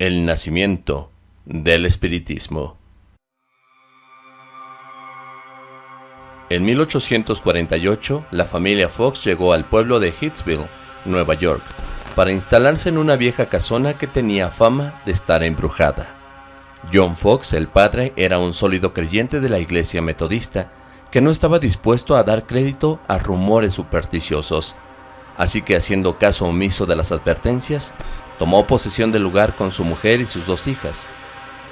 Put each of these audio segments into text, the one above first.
El nacimiento del espiritismo. En 1848, la familia Fox llegó al pueblo de Hitsville, Nueva York, para instalarse en una vieja casona que tenía fama de estar embrujada. John Fox, el padre, era un sólido creyente de la iglesia metodista, que no estaba dispuesto a dar crédito a rumores supersticiosos, así que haciendo caso omiso de las advertencias, tomó posesión del lugar con su mujer y sus dos hijas,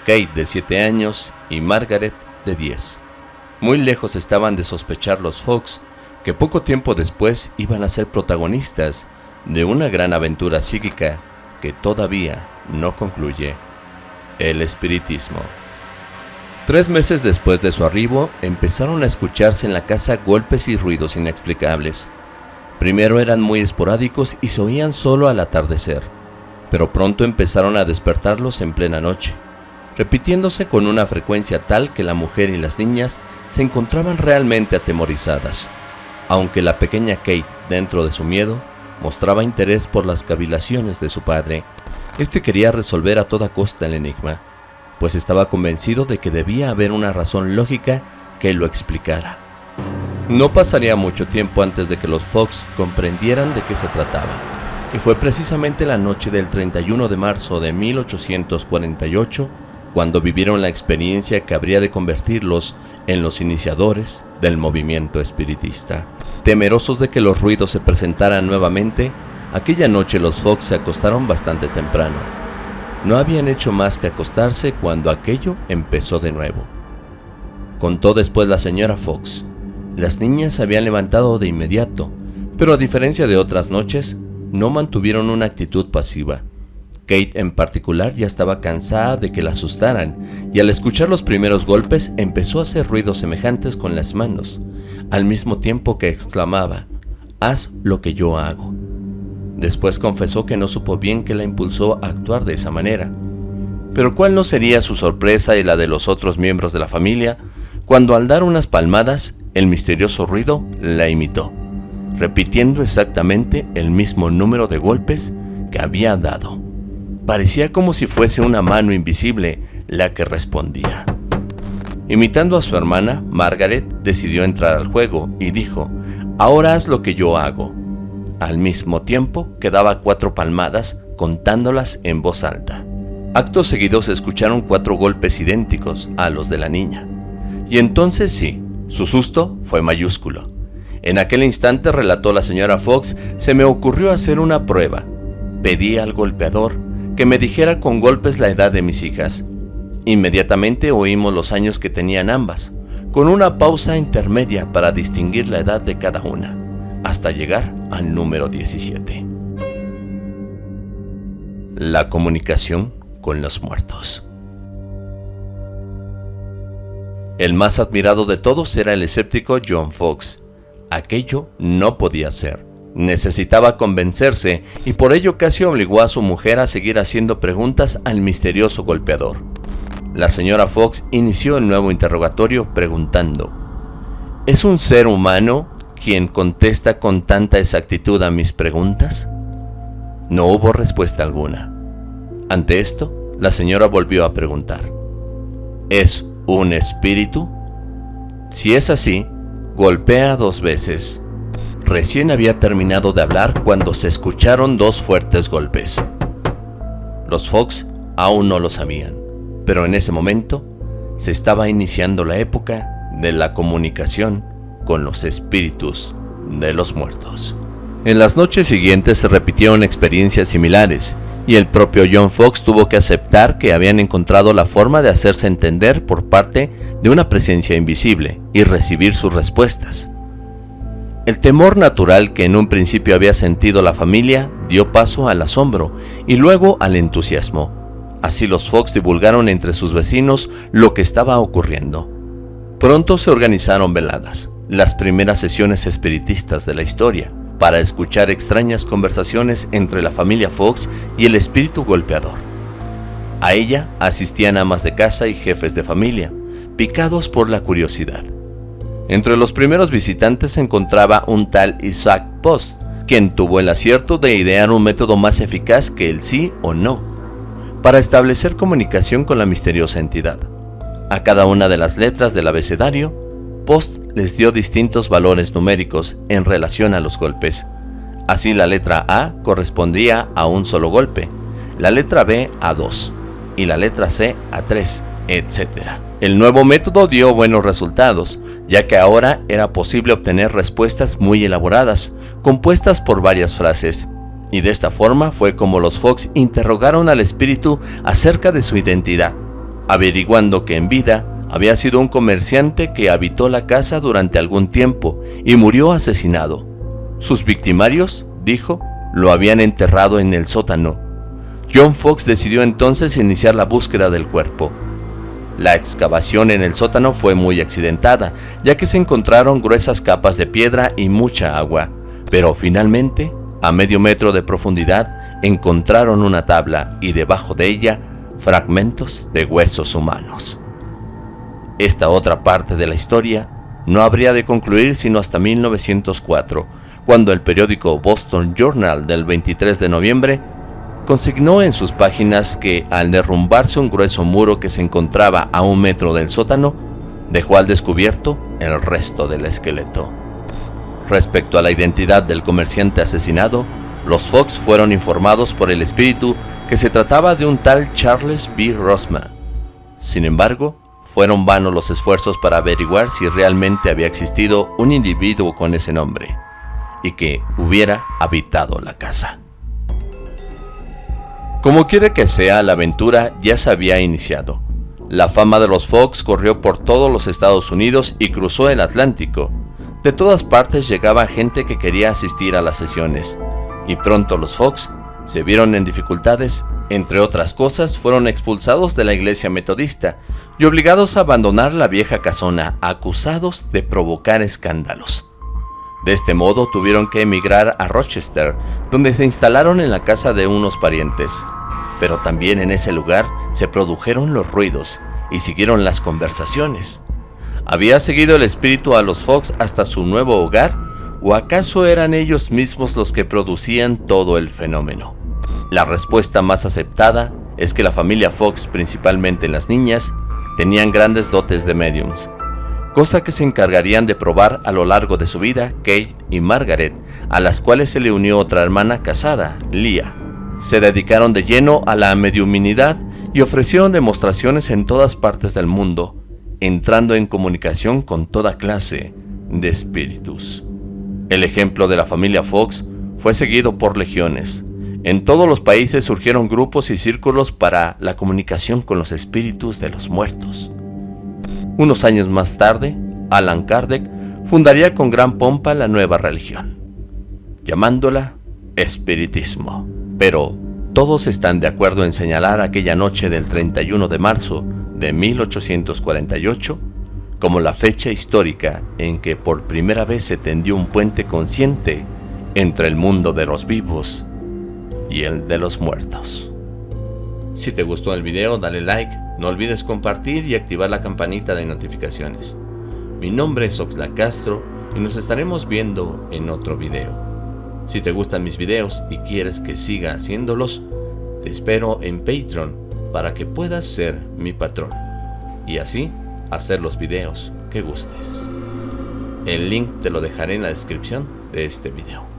Kate de 7 años y Margaret de 10. Muy lejos estaban de sospechar los Fox que poco tiempo después iban a ser protagonistas de una gran aventura psíquica que todavía no concluye, el espiritismo. Tres meses después de su arribo, empezaron a escucharse en la casa golpes y ruidos inexplicables. Primero eran muy esporádicos y se oían solo al atardecer, pero pronto empezaron a despertarlos en plena noche, repitiéndose con una frecuencia tal que la mujer y las niñas se encontraban realmente atemorizadas, aunque la pequeña Kate, dentro de su miedo, mostraba interés por las cavilaciones de su padre. Este quería resolver a toda costa el enigma, pues estaba convencido de que debía haber una razón lógica que lo explicara. No pasaría mucho tiempo antes de que los Fox comprendieran de qué se trataba, y fue precisamente la noche del 31 de marzo de 1848 cuando vivieron la experiencia que habría de convertirlos en los iniciadores del movimiento espiritista. Temerosos de que los ruidos se presentaran nuevamente, aquella noche los Fox se acostaron bastante temprano. No habían hecho más que acostarse cuando aquello empezó de nuevo. Contó después la señora Fox. Las niñas se habían levantado de inmediato, pero a diferencia de otras noches, no mantuvieron una actitud pasiva. Kate en particular ya estaba cansada de que la asustaran y al escuchar los primeros golpes empezó a hacer ruidos semejantes con las manos, al mismo tiempo que exclamaba, haz lo que yo hago. Después confesó que no supo bien qué la impulsó a actuar de esa manera. Pero cuál no sería su sorpresa y la de los otros miembros de la familia cuando al dar unas palmadas el misterioso ruido la imitó, repitiendo exactamente el mismo número de golpes que había dado. Parecía como si fuese una mano invisible la que respondía. Imitando a su hermana, Margaret decidió entrar al juego y dijo, ahora haz lo que yo hago. Al mismo tiempo que daba cuatro palmadas contándolas en voz alta. Acto seguido se escucharon cuatro golpes idénticos a los de la niña. Y entonces sí, su susto fue mayúsculo. En aquel instante, relató la señora Fox, se me ocurrió hacer una prueba. Pedí al golpeador que me dijera con golpes la edad de mis hijas. Inmediatamente oímos los años que tenían ambas, con una pausa intermedia para distinguir la edad de cada una, hasta llegar al número 17. La comunicación con los muertos. El más admirado de todos era el escéptico John Fox. Aquello no podía ser. Necesitaba convencerse y por ello casi obligó a su mujer a seguir haciendo preguntas al misterioso golpeador. La señora Fox inició el nuevo interrogatorio preguntando, ¿Es un ser humano quien contesta con tanta exactitud a mis preguntas? No hubo respuesta alguna. Ante esto, la señora volvió a preguntar, ¿Es un espíritu? Si es así, golpea dos veces. Recién había terminado de hablar cuando se escucharon dos fuertes golpes. Los Fox aún no lo sabían, pero en ese momento se estaba iniciando la época de la comunicación con los espíritus de los muertos. En las noches siguientes se repitieron experiencias similares y el propio John Fox tuvo que aceptar que habían encontrado la forma de hacerse entender por parte de una presencia invisible y recibir sus respuestas. El temor natural que en un principio había sentido la familia dio paso al asombro y luego al entusiasmo. Así los Fox divulgaron entre sus vecinos lo que estaba ocurriendo. Pronto se organizaron veladas, las primeras sesiones espiritistas de la historia, para escuchar extrañas conversaciones entre la familia Fox y el espíritu golpeador. A ella asistían amas de casa y jefes de familia, picados por la curiosidad. Entre los primeros visitantes se encontraba un tal Isaac Post, quien tuvo el acierto de idear un método más eficaz que el sí o no. para establecer comunicación con la misteriosa entidad. A cada una de las letras del abecedario, Post les dio distintos valores numéricos en relación a los golpes. Así la letra A correspondía a un solo golpe, la letra B a dos y la letra C a tres, etc. El nuevo método dio buenos resultados, ya que ahora era posible obtener respuestas muy elaboradas, compuestas por varias frases, y de esta forma fue como los Fox interrogaron al espíritu acerca de su identidad, averiguando que en vida había sido un comerciante que habitó la casa durante algún tiempo y murió asesinado. Sus victimarios, dijo, lo habían enterrado en el sótano. John Fox decidió entonces iniciar la búsqueda del cuerpo. La excavación en el sótano fue muy accidentada, ya que se encontraron gruesas capas de piedra y mucha agua, pero finalmente, a medio metro de profundidad, encontraron una tabla y debajo de ella fragmentos de huesos humanos. Esta otra parte de la historia no habría de concluir sino hasta 1904, cuando el periódico Boston Journal del 23 de noviembre consignó en sus páginas que al derrumbarse un grueso muro que se encontraba a un metro del sótano, dejó al descubierto el resto del esqueleto. Respecto a la identidad del comerciante asesinado, los Fox fueron informados por el espíritu que se trataba de un tal Charles B. Rosman. Sin embargo, fueron vanos los esfuerzos para averiguar si realmente había existido un individuo con ese nombre y que hubiera habitado la casa. Como quiere que sea, la aventura ya se había iniciado. La fama de los Fox corrió por todos los Estados Unidos y cruzó el Atlántico. De todas partes llegaba gente que quería asistir a las sesiones, y pronto los Fox se vieron en dificultades, entre otras cosas fueron expulsados de la iglesia metodista y obligados a abandonar la vieja casona, acusados de provocar escándalos. De este modo tuvieron que emigrar a Rochester, donde se instalaron en la casa de unos parientes. Pero también en ese lugar se produjeron los ruidos y siguieron las conversaciones. ¿Había seguido el espíritu a los Fox hasta su nuevo hogar? ¿O acaso eran ellos mismos los que producían todo el fenómeno? La respuesta más aceptada es que la familia Fox, principalmente las niñas, tenían grandes dotes de mediums, cosa que se encargarían de probar a lo largo de su vida Kate y Margaret, a las cuales se le unió otra hermana casada, Leah. Se dedicaron de lleno a la mediuminidad y ofrecieron demostraciones en todas partes del mundo, entrando en comunicación con toda clase de espíritus. El ejemplo de la familia Fox fue seguido por legiones. En todos los países surgieron grupos y círculos para la comunicación con los espíritus de los muertos. Unos años más tarde, Alan Kardec fundaría con gran pompa la nueva religión, llamándola espiritismo. Pero todos están de acuerdo en señalar aquella noche del 31 de marzo de 1848 como la fecha histórica en que por primera vez se tendió un puente consciente entre el mundo de los vivos y el de los muertos. Si te gustó el video dale like, no olvides compartir y activar la campanita de notificaciones. Mi nombre es Oxlack Castro y nos estaremos viendo en otro video. Si te gustan mis videos y quieres que siga haciéndolos, te espero en Patreon para que puedas ser mi patrón y así hacer los videos que gustes. El link te lo dejaré en la descripción de este video.